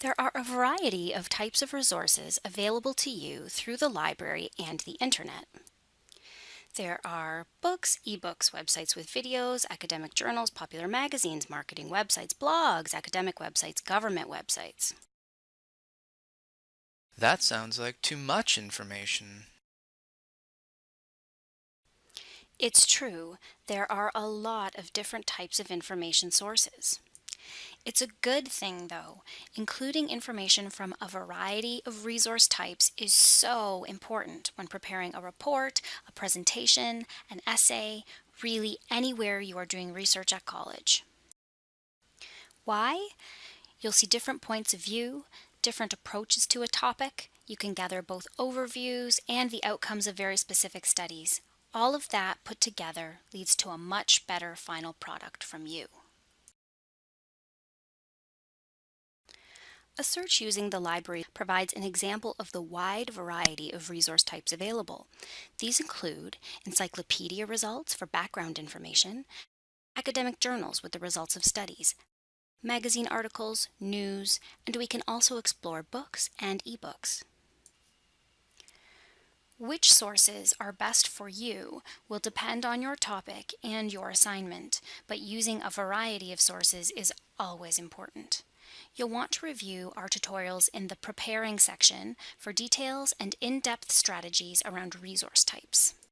There are a variety of types of resources available to you through the library and the internet. There are books, ebooks, websites with videos, academic journals, popular magazines, marketing websites, blogs, academic websites, government websites. That sounds like too much information. It's true, there are a lot of different types of information sources. It's a good thing though. Including information from a variety of resource types is so important when preparing a report, a presentation, an essay, really anywhere you are doing research at college. Why? You'll see different points of view, different approaches to a topic. You can gather both overviews and the outcomes of very specific studies. All of that put together leads to a much better final product from you. A search using the library provides an example of the wide variety of resource types available. These include encyclopedia results for background information, academic journals with the results of studies, magazine articles, news, and we can also explore books and ebooks. Which sources are best for you will depend on your topic and your assignment, but using a variety of sources is always important. You'll want to review our tutorials in the Preparing section for details and in-depth strategies around resource types.